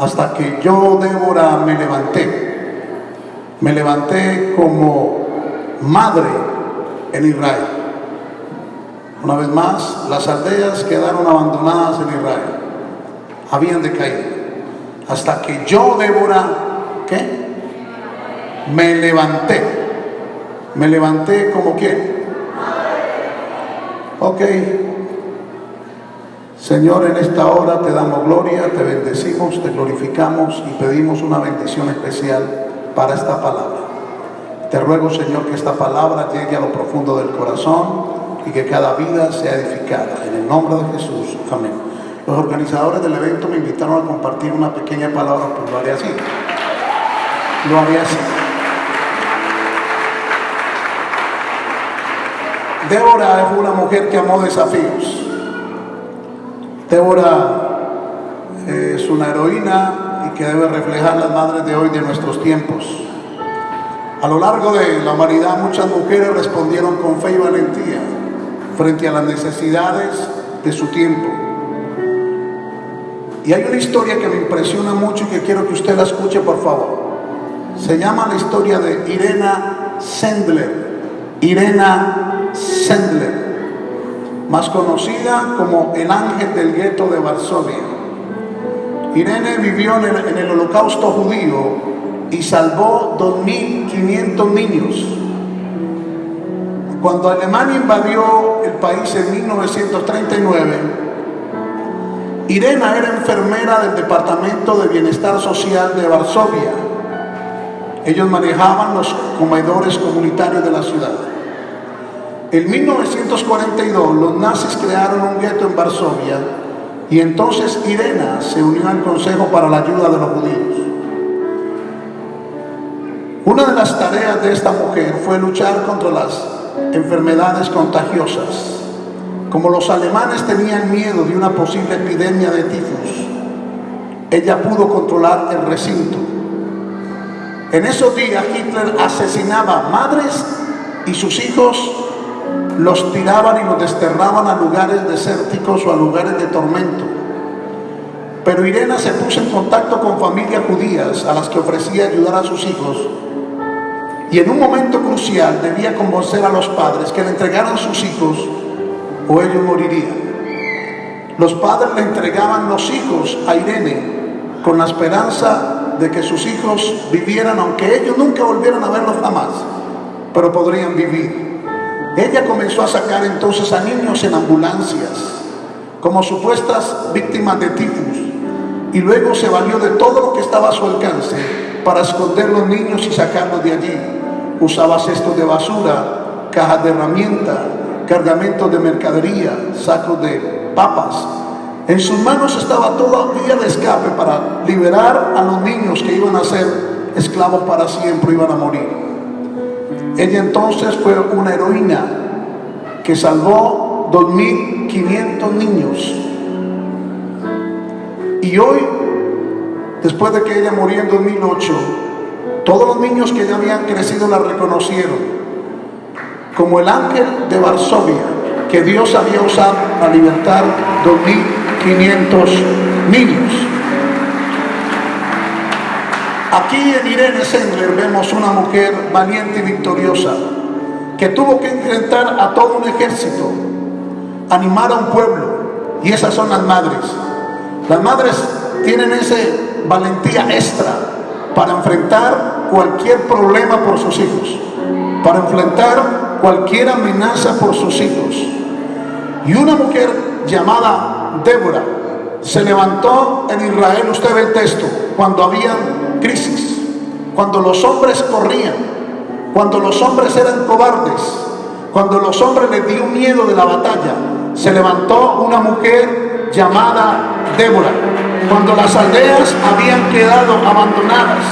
hasta que yo, Débora, me levanté. Me levanté como madre en Israel. Una vez más, las aldeas quedaron abandonadas en Israel. Habían decaído. Hasta que yo, Débora, ¿qué? Me levanté. Me levanté como quién. Ok. Señor, en esta hora te damos gloria, te bendecimos, te glorificamos y pedimos una bendición especial para esta palabra. Te ruego, Señor, que esta palabra llegue a lo profundo del corazón y que cada vida sea edificada. En el nombre de Jesús. Amén. Los organizadores del evento me invitaron a compartir una pequeña palabra, pues lo haré así. Lo haré así. Débora es una mujer que amó desafíos. Débora eh, es una heroína y que debe reflejar las madres de hoy de nuestros tiempos. A lo largo de la humanidad muchas mujeres respondieron con fe y valentía frente a las necesidades de su tiempo. Y hay una historia que me impresiona mucho y que quiero que usted la escuche por favor. Se llama la historia de Irena Sendler. Irena Sendler más conocida como el ángel del gueto de Varsovia. Irene vivió en el, holocausto judío y salvó 2.500 niños. Cuando Alemania invadió el país en 1939, Irena era enfermera del Departamento de Bienestar Social de Varsovia. Ellos manejaban los comedores comunitarios de la ciudad. En 1942 los nazis crearon un gueto en Varsovia y entonces Irena se unió al Consejo para la Ayuda de los Judíos. Una de las tareas de esta mujer fue luchar contra las enfermedades contagiosas. Como los alemanes tenían miedo de una posible epidemia de tifus, ella pudo controlar el recinto. En esos días Hitler asesinaba madres y sus hijos los tiraban y los desterraban a lugares desérticos o a lugares de tormento. Pero Irena se puso en contacto con familias judías a las que ofrecía ayudar a sus hijos y en un momento crucial debía convencer a los padres que le entregaran sus hijos o ellos morirían. Los padres le entregaban los hijos a Irene con la esperanza de que sus hijos vivieran, aunque ellos nunca volvieran a verlos jamás, pero podrían vivir. Ella comenzó a sacar entonces a niños en ambulancias como supuestas víctimas de tifus y luego se valió de todo lo que estaba a su alcance para esconder los niños y sacarlos de allí. Usaba cestos de basura, cajas de herramientas, cargamentos de mercadería, sacos de papas. En sus manos estaba toda vía de escape para liberar a los niños que iban a ser esclavos para siempre, iban a morir. Ella entonces fue una heroína que salvó 2.500 niños. Y hoy, después de que ella murió en 2008, todos los niños que ya habían crecido la reconocieron como el ángel de Varsovia, que Dios había usado para libertar 2.500 niños. Aquí en Irene Sendler vemos una mujer valiente y victoriosa que tuvo que enfrentar a todo un ejército, animar a un pueblo, y esas son las madres. Las madres tienen esa valentía extra para enfrentar cualquier problema por sus hijos, para enfrentar cualquier amenaza por sus hijos. Y una mujer llamada Débora se levantó en Israel, usted ve el texto, cuando había crisis, cuando los hombres corrían, cuando los hombres eran cobardes, cuando los hombres les dio miedo de la batalla, se levantó una mujer llamada Débora. Cuando las aldeas habían quedado abandonadas,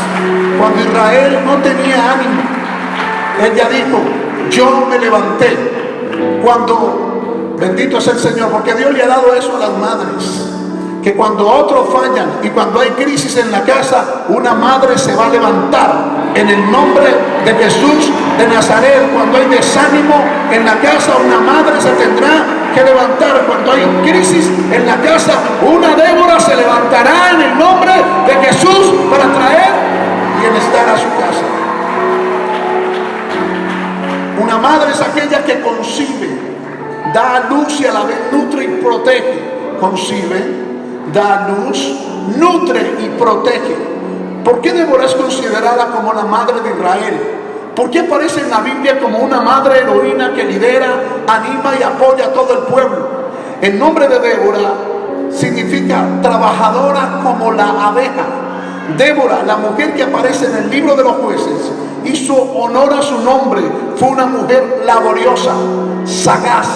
cuando Israel no tenía ánimo, ella dijo, yo me levanté. Cuando, bendito es el Señor, porque Dios le ha dado eso a las madres que cuando otros fallan y cuando hay crisis en la casa, una madre se va a levantar en el nombre de Jesús de Nazaret. Cuando hay desánimo en la casa, una madre se tendrá que levantar cuando hay crisis en la casa. Una Débora se levantará en el nombre de Jesús para traer bienestar a su casa. Una madre es aquella que concibe, da a luz y a la vez nutre y protege. Concibe, da a luz, nutre y protege. ¿Por qué Débora es considerada como la madre de Israel? ¿Por qué aparece en la Biblia como una madre heroína que lidera, anima y apoya a todo el pueblo? El nombre de Débora significa trabajadora como la abeja. Débora, la mujer que aparece en el libro de los jueces, hizo honor a su nombre. Fue una mujer laboriosa, sagaz,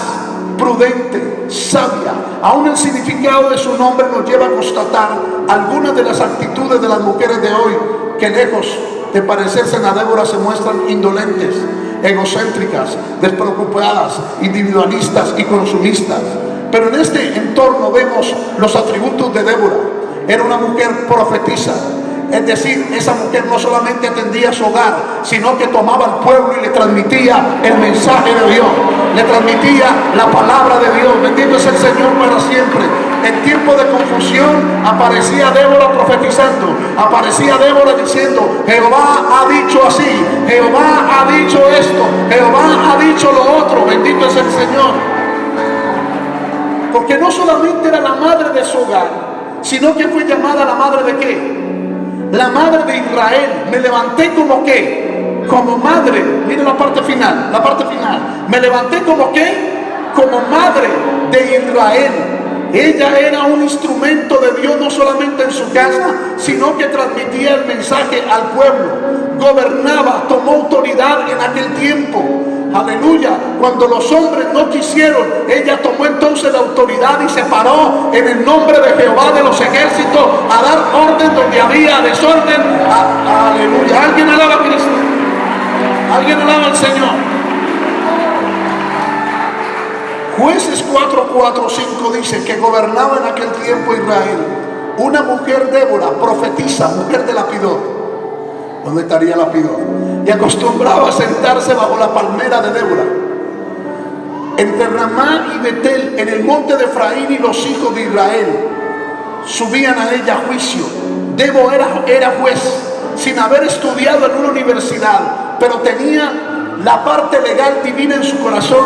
prudente, sabia. Aún el significado de su nombre nos lleva a constatar algunas de las actitudes de las mujeres de hoy que lejos de parecerse a Débora se muestran indolentes, egocéntricas, despreocupadas, individualistas y consumistas. Pero en este entorno vemos los atributos de Débora. Era una mujer profetisa, es decir, esa mujer no solamente atendía su hogar, sino que tomaba al pueblo y le transmitía el mensaje de Dios, le transmitía la palabra de Dios. Bendito es el Señor para siempre. En tiempo de confusión aparecía Débora profetizando, aparecía Débora diciendo, Jehová ha dicho así, Jehová ha dicho esto, Jehová ha dicho lo otro, bendito es el Señor. Porque no solamente era la madre de su hogar, sino que fue llamada la madre de qué? La madre de Israel. Me levanté como qué? Como madre. Miren la parte final, la parte final. Me levanté como qué? Como madre de Israel. Ella era un instrumento de Dios no solamente en su casa, sino que transmitía el mensaje al pueblo. Gobernaba, tomó autoridad en aquel tiempo. Aleluya. Cuando los hombres no quisieron, ella tomó entonces la autoridad y se paró en el nombre de Jehová de los ejércitos a dar orden donde había desorden. aleluya. Alguien alaba a Cristo. Alguien alaba al Señor. Jueces 4, 4, 5 dice que gobernaba en aquel tiempo Israel una mujer Débora, profetisa, mujer de Lapidot. ¿Dónde estaría Lapidot? Y acostumbraba a sentarse bajo la palmera de Débora. Entre Ramá y Betel, en el monte de Efraín y los hijos de Israel, subían a ella a juicio. Débora era, era juez, sin haber estudiado en una universidad, pero tenía la parte legal divina en su corazón.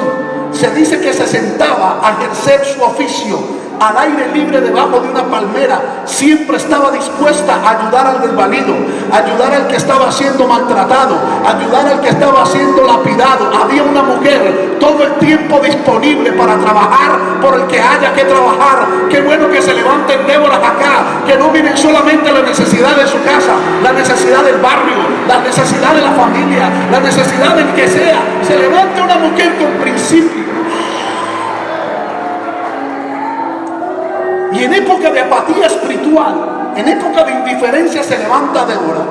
Se dice que se sentaba a ejercer su oficio al aire libre debajo de una palmera, siempre estaba dispuesta a ayudar al desvalido, ayudar al que estaba siendo maltratado, ayudar al que estaba siendo lapidado. Había una mujer todo el tiempo disponible para trabajar por el que haya que trabajar. Qué bueno que se levanten Déboras acá, que no miren solamente la necesidad de su casa, la necesidad del barrio, la necesidad de la familia, la necesidad del que sea. Se levante una mujer con principios Y en época de apatía espiritual, en época de indiferencia se levanta Débora.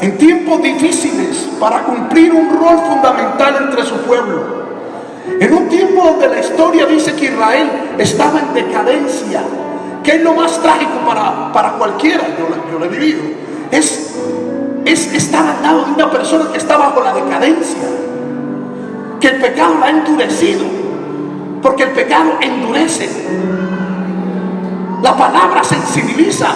En tiempos difíciles para cumplir un rol fundamental entre su pueblo. En un tiempo donde la historia dice que Israel estaba en decadencia, que es lo más trágico para, para cualquiera, yo, lo he vivido, es, es estar al lado de una persona que está bajo la decadencia, que el pecado la ha endurecido, porque el pecado endurece. La palabra sensibiliza,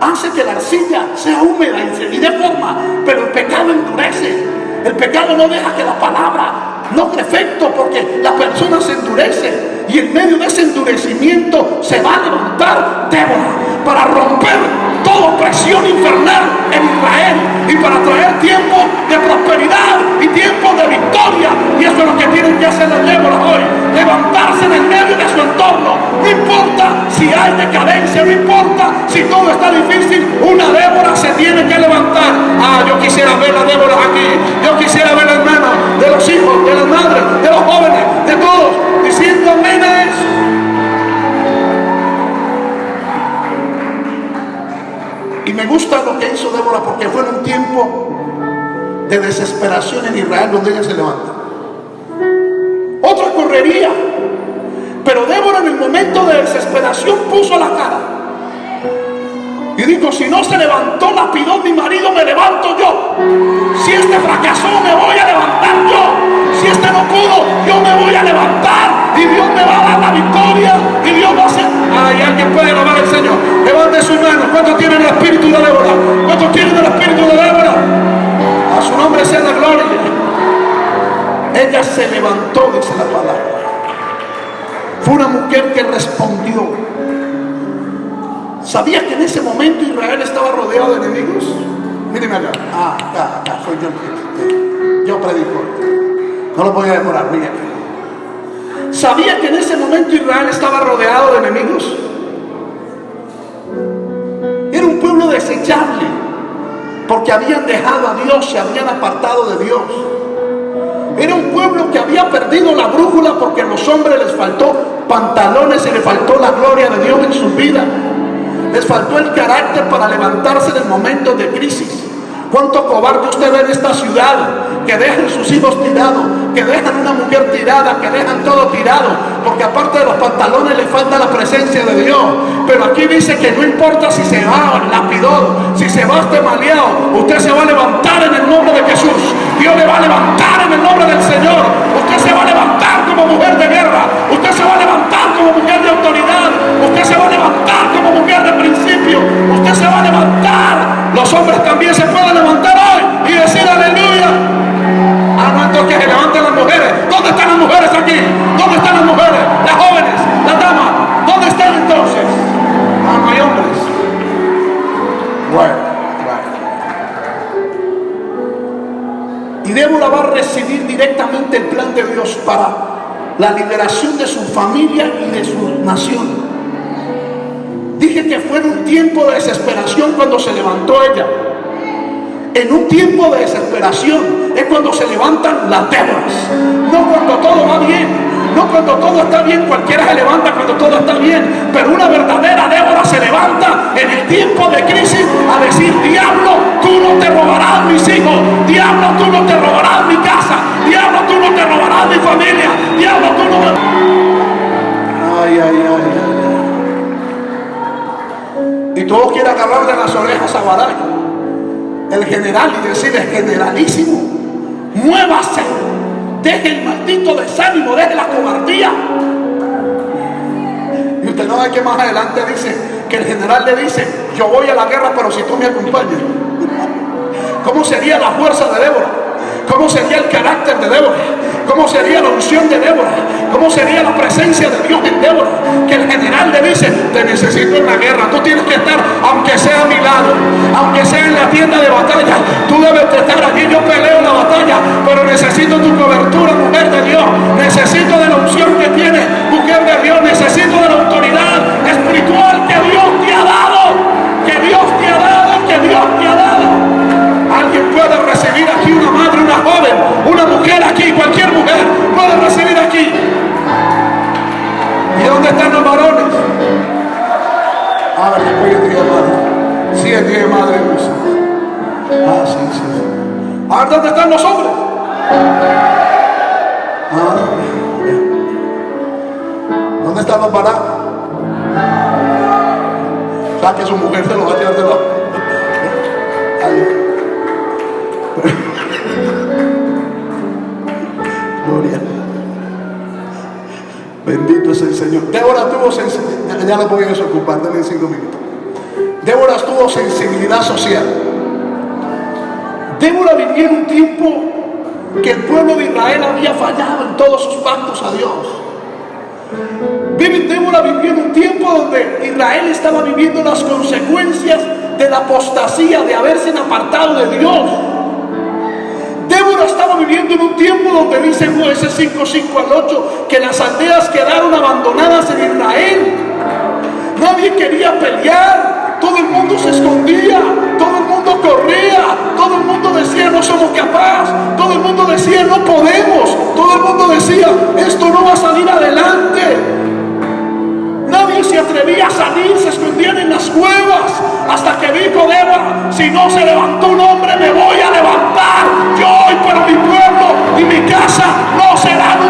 hace que la arcilla sea húmeda y de forma, pero el pecado endurece. El pecado no deja que la palabra logre efecto porque la persona se endurece y en medio de ese endurecimiento se va a levantar Débora para romper toda presión infernal en Israel y para traer tiempo de prosperidad y tiempo de victoria. Y eso es lo que tienen que hacer las Débora hoy, levantarse en el medio de su entorno. No importa si hay decadencia, no importa si todo está difícil, una Débora se tiene que levantar. Ah, yo quisiera ver a Débora aquí, yo quisiera ver a hermanos de los hijos, de las madres, de los jóvenes, Y me gusta lo que hizo Débora porque fue en un tiempo de desesperación en Israel donde ella se levanta. Otra correría. Pero Débora en el momento de desesperación puso la cara. Y dijo, si no se levantó la pidó mi marido, me levanto yo. Si este fracasó, me voy a levantar yo. Si este no pudo, yo me voy a levantar y Dios me va a dar la victoria y Dios va a hacer. Ay, alguien puede alabar al Señor. Levante su mano. ¿Cuántos tienen el espíritu de Débora? ¿Cuántos tienen el espíritu de Débora? A su nombre sea la gloria. Ella se levantó, dice la palabra. Fue una mujer que respondió. ¿Sabía que en ese momento Israel estaba rodeado de enemigos? Mírenme acá. Ah, acá, acá, soy yo. Yo predico. No lo voy a demorar, miren. ¿Sabía que en ese momento Israel estaba rodeado de enemigos? Era un pueblo desechable, porque habían dejado a Dios, se habían apartado de Dios. Era un pueblo que había perdido la brújula porque a los hombres les faltó pantalones y les faltó la gloria de Dios en su vida. Les faltó el carácter para levantarse en el momento de crisis. ¿Cuánto cobarde usted ve en esta ciudad? Que dejan sus hijos tirados, que dejan una mujer tirada, que dejan todo tirado, porque aparte de los pantalones le falta la presencia de Dios. Pero aquí dice que no importa si se va lapidón, si se va este maleado, usted se va a levantar en el nombre de Jesús. Dios le va a levantar en el nombre del Señor. Usted se va a levantar como mujer de guerra. Usted se va a levantar como mujer de autoridad. Usted se va a levantar como mujer de principio. Usted se va a levantar. Los hombres también se pueden levantar hoy y decir aleluya. Ah, no, entonces que se levanten las mujeres. ¿Dónde están las mujeres aquí? ¿Dónde están las mujeres? Las jóvenes, las damas. ¿Dónde están entonces? Ah, no hay hombres. Bueno, bueno. Y Débora va a recibir directamente el plan de Dios para la liberación de su familia y de su nación. Dije que fue en un tiempo de desesperación cuando se levantó ella. En un tiempo de desesperación es cuando se levantan las Déboras. No cuando todo va bien. No cuando todo está bien. Cualquiera se levanta cuando todo está bien. Pero una verdadera Débora se levanta en el tiempo de crisis a decir, diablo, tú no te robarás mis hijos. Diablo, tú no te robarás mi casa. Diablo, tú no te robarás mi familia. Diablo, tú no me... Ay, ay, ay, todos quieren agarrar de las orejas a Barak, el general, y decirle, generalísimo, muévase, deje el maldito desánimo, deje la cobardía. Y usted no ve que más adelante dice que el general le dice, yo voy a la guerra, pero si tú me acompañas. ¿Cómo sería la fuerza de Débora? ¿Cómo sería el carácter de Débora? ¿Cómo sería la unción de Débora? ¿Cómo sería la presencia de Dios en Débora? Que el general le dice, te necesito en la guerra, tú tienes que estar, aunque sea a mi lado, aunque sea en la tienda de batalla, tú debes de estar allí, yo peleo la batalla, pero necesito tu cobertura, mujer de Dios, necesito de la unción que tienes, mujer de Dios, necesito de la dije madre. Ah, sí, sí. Ahora, ¿dónde están los hombres? Ah, ¿Dónde están los varones? O sea, que su mujer se lo va a tirar de. Ay. Gloria. Bendito es el Señor. Débora tuvo. Ya lo voy a desocupar, cinco minutos. Débora tuvo sensibilidad social. Débora vivía en un tiempo que el pueblo de Israel había fallado en todos sus pactos a Dios. Débora vivió en un tiempo donde Israel estaba viviendo las consecuencias de la apostasía, de haberse apartado de Dios. Débora estaba viviendo en un tiempo donde dice jueces 5, 5 al 8 que las aldeas quedaron abandonadas en Israel. Nadie quería pelear, todo el mundo se escondía, todo el mundo corría, todo el mundo decía no somos capaces, todo el mundo decía no podemos, todo el mundo decía esto no va a salir adelante. Nadie se atrevía a salir, se escondían en las cuevas. Hasta que dijo Débora, si no se levantó un hombre, me voy a levantar. Yo hoy para mi pueblo y mi casa no serán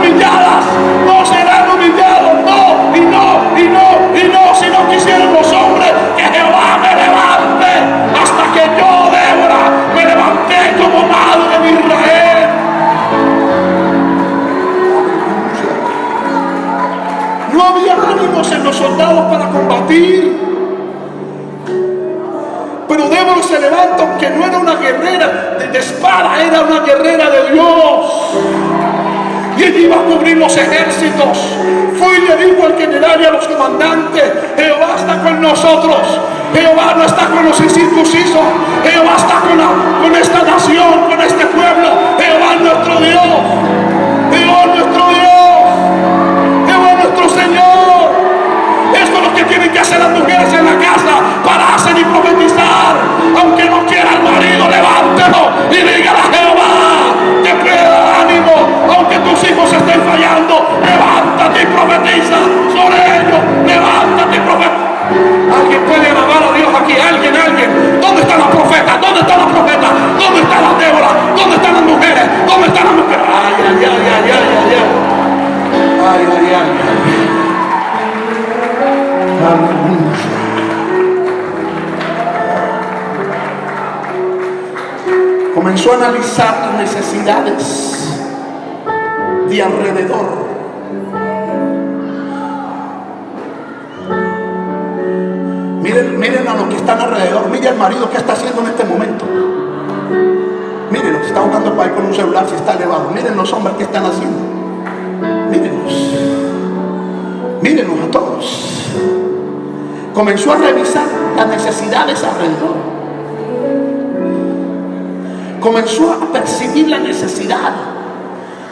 guerrera de Dios. Y ella iba a cubrir los ejércitos. Fue y le dijo al general y a los comandantes, Jehová está con nosotros. Jehová no está con los incircuncisos. Jehová está con, con esta nación, con este pueblo. Jehová es nuestro Dios. Jehová es nuestro Señor. Esto es lo que tienen que hacer las mujeres en la casa. Pararse y profetizar. Aunque no quiera necesidades de alrededor Miren, a los que están alrededor. Miren al marido que está haciendo en este momento. Miren, los que está buscando para ir con un celular si está elevado. Miren los hombres que están haciendo. Mírenlos. Mírenlos a todos. Comenzó a revisar las necesidades alrededor. Comenzó a percibir la necesidad.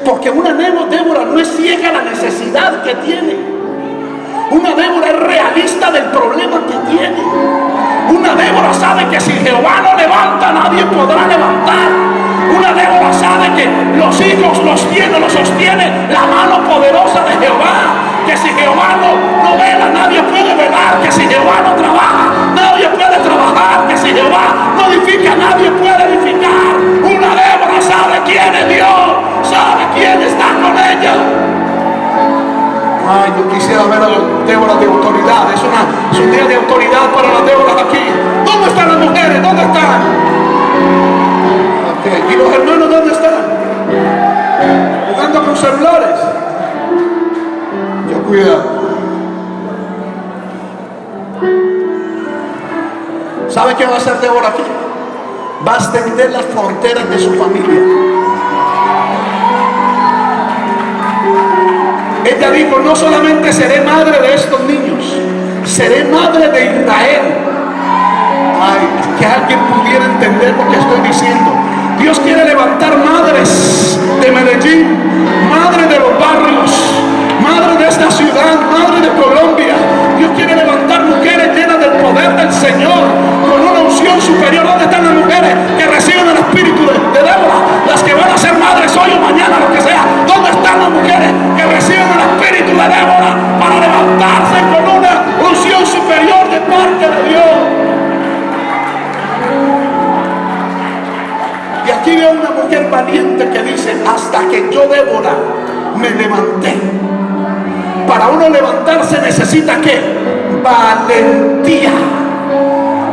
Porque una Débora no es ciega a la necesidad que tiene. Una Débora es realista del problema que tiene. Una Débora sabe que si Jehová no levanta, nadie podrá levantar. Una Débora sabe que los hijos los tiene, los sostiene la mano poderosa de Jehová. Que si Jehová no, no vela, nadie puede velar. Que si Jehová no trabaja, nadie puede trabajar. Que si Jehová no edifica, nadie puede edificar. Una Débora sabe quién es Dios, sabe quién está con ella. Ay, yo quisiera ver a las Déboras de autoridad. Es, una, un día de autoridad para las Déboras aquí. ¿Dónde están las mujeres? ¿Dónde están? ¿Y los hermanos dónde están? Jugando con celulares. Yo cuidado. Qué va a hacer Débora aquí? Va a extender las fronteras de su familia. Ella dijo, no solamente seré madre de estos niños, seré madre de Israel. Que alguien pudiera entender lo que estoy diciendo. Dios quiere levantar madres de Medellín, madre de los barrios, madre de esta ciudad, madre de Colombia. Dios quiere levantar mujeres llenas del poder del Señor, unción superior. ¿Dónde están las mujeres que reciben el espíritu de, Débora? Las que van a ser madres hoy o mañana, lo que sea. ¿Dónde están las mujeres que reciben el espíritu de Débora para levantarse con una unción superior de parte de Dios? Y aquí veo una mujer valiente que dice, hasta que yo Débora me levanté. Para uno levantarse necesita qué? Valentía.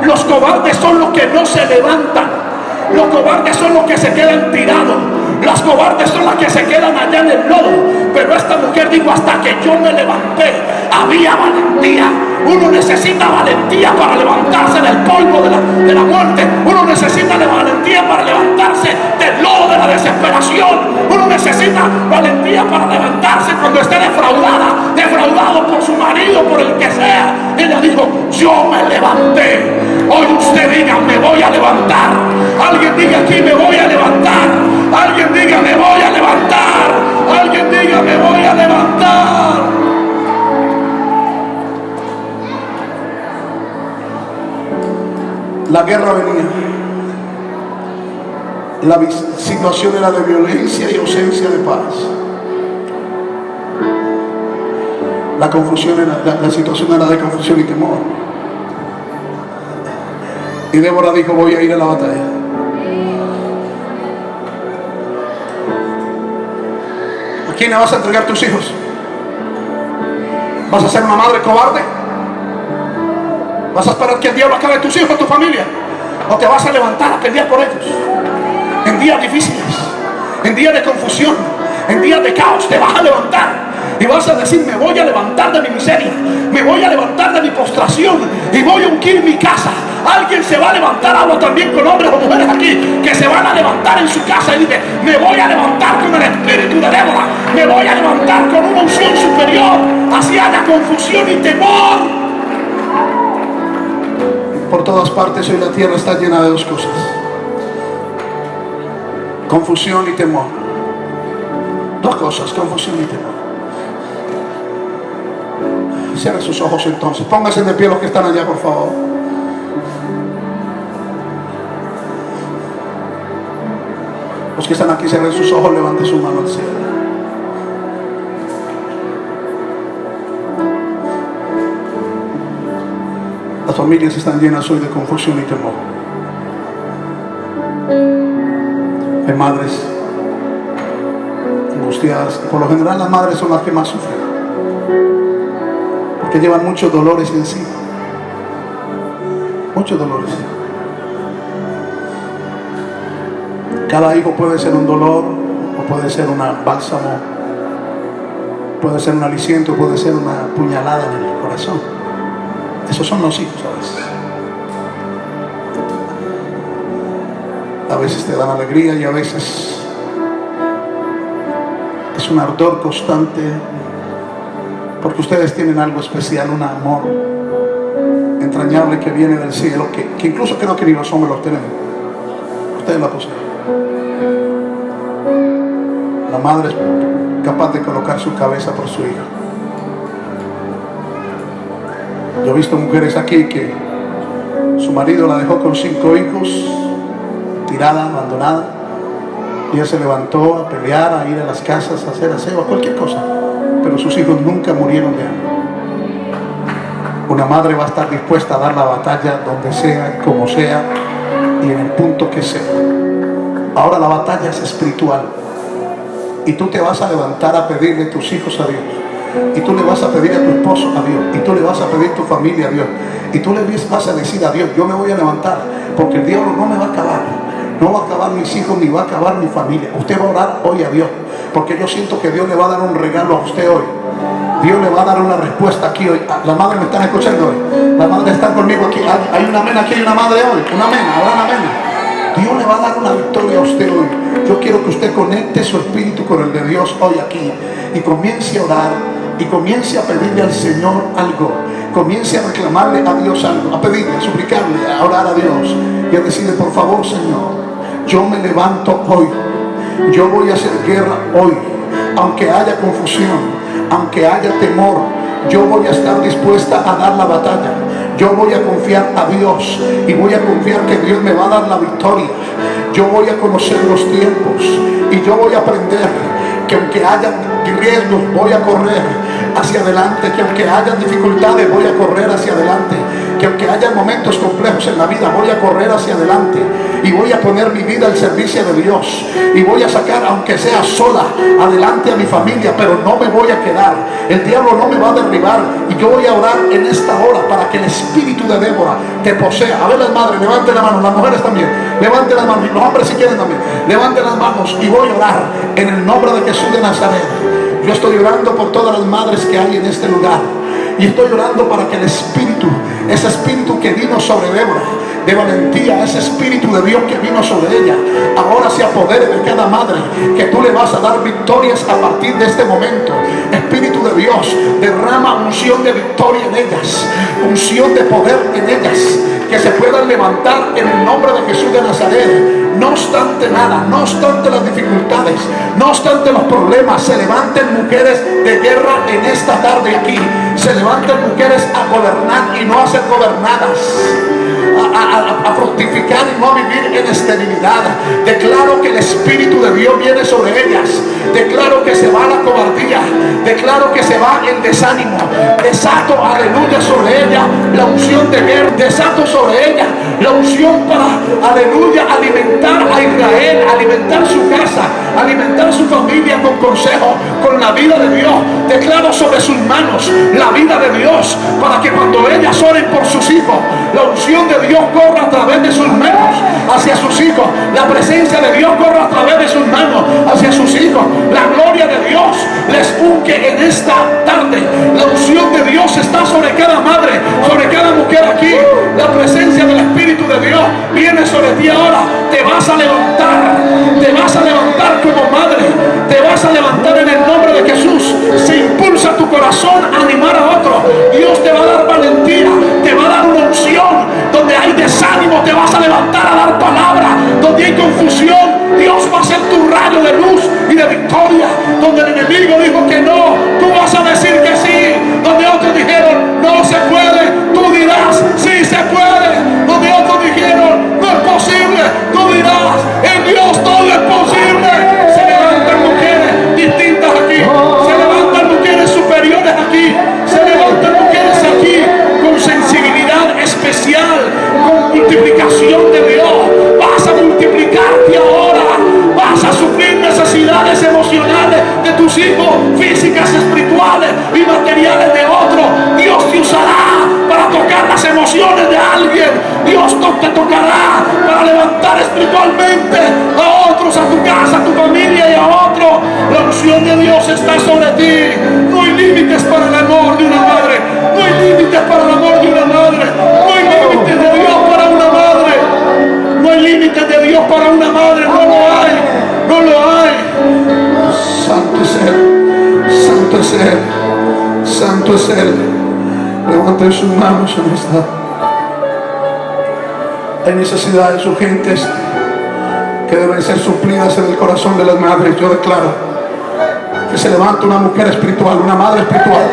Los cobardes son los que no se levantan. Los cobardes son los que se quedan tirados. Las cobardes son las que se quedan allá en el lodo. Pero esta mujer dijo, hasta que yo me levanté, había valentía. Uno necesita valentía para levantarse del polvo de la, de la muerte. Uno necesita de valentía para levantarse del lodo de la desesperación. Uno necesita valentía para levantarse cuando esté defraudada, por su marido, por el que sea. Ella dijo, yo me levanté. Hoy usted diga, me voy a levantar. Alguien diga aquí, me voy a levantar. Alguien diga, me voy a levantar. Alguien diga, me voy a levantar. La guerra venía. La situación era de violencia y ausencia de paz. La confusión era, la, situación era de confusión y temor. Y Débora dijo, voy a ir a la batalla. ¿A quién le vas a entregar tus hijos? ¿Vas a ser una madre cobarde? ¿Vas a esperar que el diablo acabe tus hijos, tu familia? ¿O te vas a levantar a pelear por ellos? En días difíciles, en días de confusión, en días de caos, te vas a levantar y vas a decir, me voy a levantar de mi miseria, me voy a levantar de mi postración y voy a ungir mi casa. Alguien se va a levantar, hablo también con hombres o mujeres aquí, que se van a levantar en su casa y dice, me voy a levantar con el espíritu de Débora, me voy a levantar con una unción superior, así haya confusión y temor. Por todas partes hoy la tierra está llena de dos cosas. Confusión y temor. Dos cosas, confusión y temor. Cierren sus ojos entonces. Pónganse de pie los que están allá, por favor. Los que están aquí, cierren sus ojos, levanten su mano al cielo. Las familias están llenas hoy de confusión y temor. Hay madres angustiadas. Por lo general las madres son las que más sufren. Porque llevan muchos dolores encima. Muchos dolores. Cada hijo puede ser un dolor o puede ser un bálsamo, puede ser un aliciento, puede ser una puñalada en el corazón. Esos son los hijos a veces. A veces te dan alegría y a veces es un ardor constante porque ustedes tienen algo especial, un amor entrañable que viene del cielo, que, que incluso creo que ni los hombres lo tenemos. Ustedes la poseen. La madre es capaz de colocar su cabeza por su hijo. Yo he visto mujeres aquí que su marido la dejó con cinco hijos, tirada, abandonada. Y ella se levantó a pelear, a ir a las casas, a hacer aseo, a cualquier cosa. Sus hijos nunca murieron de hambre. Una madre va a estar dispuesta a dar la batalla donde sea, como sea y en el punto que sea. Ahora la batalla es espiritual. Y tú te vas a levantar a pedirle tus hijos a Dios. Y tú le vas a pedir a tu esposo a Dios. Y tú le vas a pedir a tu familia a Dios. Y tú le vas a decir a Dios, yo me voy a levantar. Porque el diablo no me va a acabar. No va a acabar mis hijos ni va a acabar mi familia. Usted va a orar hoy a Dios. Porque yo siento que Dios le va a dar un regalo a usted hoy. Dios le va a dar una respuesta aquí hoy. La madre me están escuchando hoy. La madre está conmigo aquí. Hay una amén aquí, hay una madre hoy. Una amén, ahora una amén. Dios le va a dar una victoria a usted hoy. Yo quiero que usted conecte su espíritu con el de Dios hoy aquí y comience a orar y comience a pedirle al Señor algo. Comience a reclamarle a Dios algo, a pedirle, a suplicarle, a orar a Dios y a decirle, por favor, Señor, yo me levanto hoy. Yo voy a hacer guerra hoy. Aunque haya confusión, aunque haya temor, yo voy a estar dispuesta a dar la batalla yo voy a confiar a Dios y voy a confiar que Dios me va a dar la victoria. Yo voy a conocer los tiempos y yo voy a aprender que aunque haya riesgos voy a correr hacia adelante, que aunque haya dificultades voy a correr hacia adelante, que aunque haya momentos complejos en la vida voy a correr hacia adelante y voy a poner mi vida al servicio de Dios y voy a sacar aunque sea sola adelante a mi familia pero no me voy a quedar. El diablo no me va a derribar y yo voy a orar en esta hora para que el espíritu de Débora te posea. A ver las madres levanten la mano las mujeres también levanten las manos los hombres si quieren también levanten las manos y voy a orar en el nombre de Jesús de Nazaret. Yo estoy orando por todas las madres que hay en este lugar y estoy orando para que el espíritu ese espíritu que vino sobre Débora de valentía, ese espíritu de Dios que vino sobre ella, ahora se apodere de cada madre, que tú le vas a dar victorias a partir de este momento. Espíritu de Dios, derrama unción de victoria en ellas, unción de poder en ellas, que se puedan levantar en el nombre de Jesús de Nazaret. No obstante nada, no obstante las dificultades, no obstante los problemas, se levanten mujeres de guerra en esta tarde aquí. Se levanten mujeres a gobernar y no a ser gobernadas a, fructificar y no a vivir en esterilidad. Declaro que el Espíritu de Dios viene sobre ellas. Declaro que se va la cobardía. Declaro que se va el desánimo. Desato, aleluya, sobre ella la unción de guerra. Desato sobre ella la unción para, aleluya, alimentar a Israel, alimentar su casa, alimentar su familia con consejo, con la vida de Dios. Declaro sobre sus manos la vida de Dios para que cuando ellas oren por sus hijos, la unción de Dios corra a través de sus manos hacia sus hijos. La presencia de Dios corra a través de sus manos hacia sus hijos. La gloria de Dios les unge en esta tarde. La unción de Dios está sobre cada madre, sobre cada mujer aquí. La presencia del Espíritu de Dios viene sobre ti ahora. Te vas a levantar, te vas a levantar como madre, te vas a levantar en el nombre de Jesús. Se impulsa tu corazón a levantar a dar palabra. Donde hay confusión, Dios va a ser tu rayo de luz y de victoria. Donde el enemigo dijo que no, tú vas a decir Hay necesidades urgentes que deben ser suplidas en el corazón de las madres. Yo declaro que se levanta una mujer espiritual, una madre espiritual.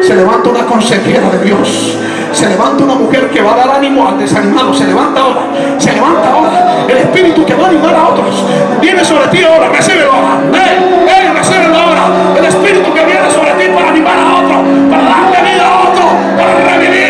Se levanta una consejera de Dios. Se levanta una mujer que va a dar ánimo al desanimado. Se levanta ahora. Se levanta ahora. El espíritu que va a animar a otros. Viene sobre ti ahora. Recíbelo ahora. Ahora. El espíritu que viene sobre ti para animar a otro. Para darle vida a otro. Para revivir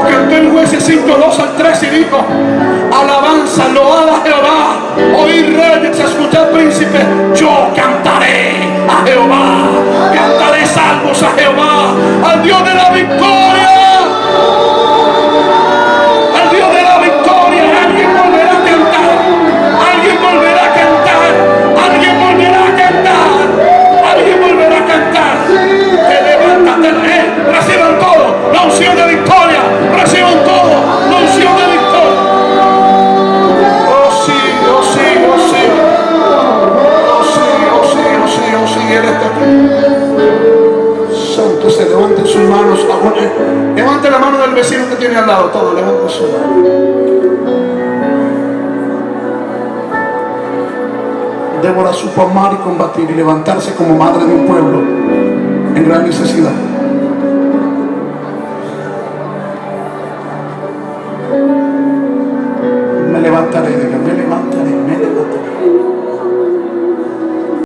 Como cantó el juez 5, 2 al 3 y dijo, alabanza, loada a Jehová, oír reyes, escuchar príncipes, yo cantaré a Jehová, cantaré salmos a Jehová, al Dios de la victoria, y levantarse como madre de un pueblo en gran necesidad.